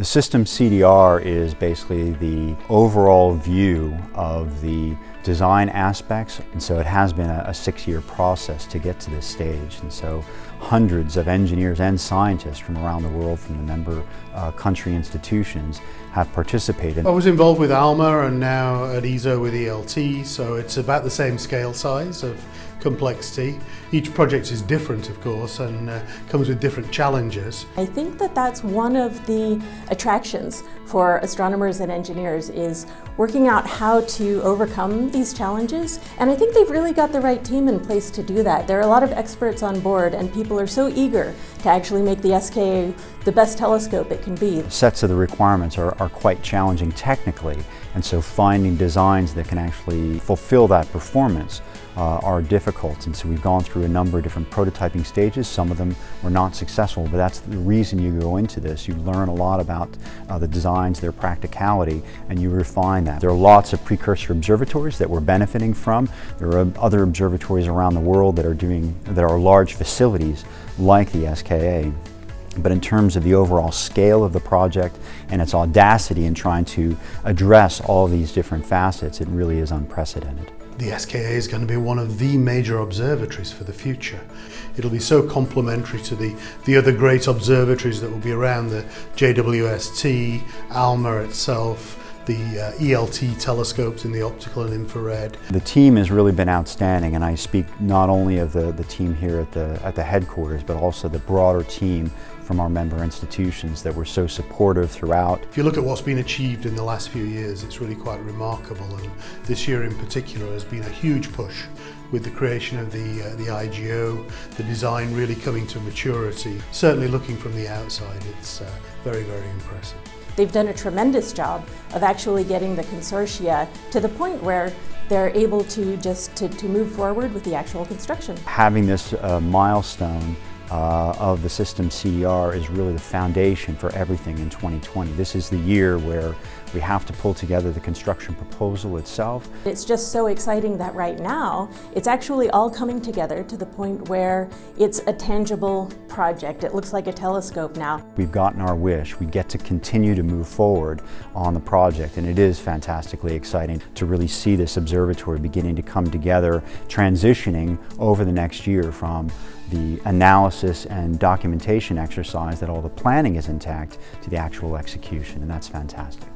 The system CDR is basically the overall view of the design aspects and so it has been a, a six-year process to get to this stage and so hundreds of engineers and scientists from around the world from the member uh, country institutions have participated. I was involved with ALMA and now at ESO with ELT so it's about the same scale size of complexity. Each project is different of course and uh, comes with different challenges. I think that that's one of the attractions for astronomers and engineers is working out how to overcome these challenges and I think they've really got the right team in place to do that. There are a lot of experts on board and people are so eager to actually make the SKA the best telescope it can be. Sets of the requirements are, are quite challenging technically and so finding designs that can actually fulfill that performance uh, are difficult and so we've gone through a number of different prototyping stages. Some of them were not successful but that's the reason you go into this. You learn a lot about uh, the designs, their practicality and you refine that. There are lots of precursor observatories that we're benefiting from. There are other observatories around the world that are doing, that are large facilities like the SKA. But in terms of the overall scale of the project and its audacity in trying to address all these different facets, it really is unprecedented. The SKA is going to be one of the major observatories for the future. It'll be so complementary to the, the other great observatories that will be around the JWST, ALMA itself, the uh, ELT telescopes in the optical and infrared. The team has really been outstanding and I speak not only of the, the team here at the, at the headquarters but also the broader team from our member institutions that were so supportive throughout. If you look at what's been achieved in the last few years it's really quite remarkable and this year in particular has been a huge push with the creation of the, uh, the IGO, the design really coming to maturity. Certainly looking from the outside it's uh, very very impressive. They've done a tremendous job of actually getting the consortia to the point where they're able to just to, to move forward with the actual construction. Having this uh, milestone uh, of the system CDR is really the foundation for everything in 2020. This is the year where we have to pull together the construction proposal itself. It's just so exciting that right now it's actually all coming together to the point where it's a tangible project. It looks like a telescope now. We've gotten our wish. We get to continue to move forward on the project and it is fantastically exciting to really see this observatory beginning to come together, transitioning over the next year from the analysis and documentation exercise that all the planning is intact to the actual execution and that's fantastic.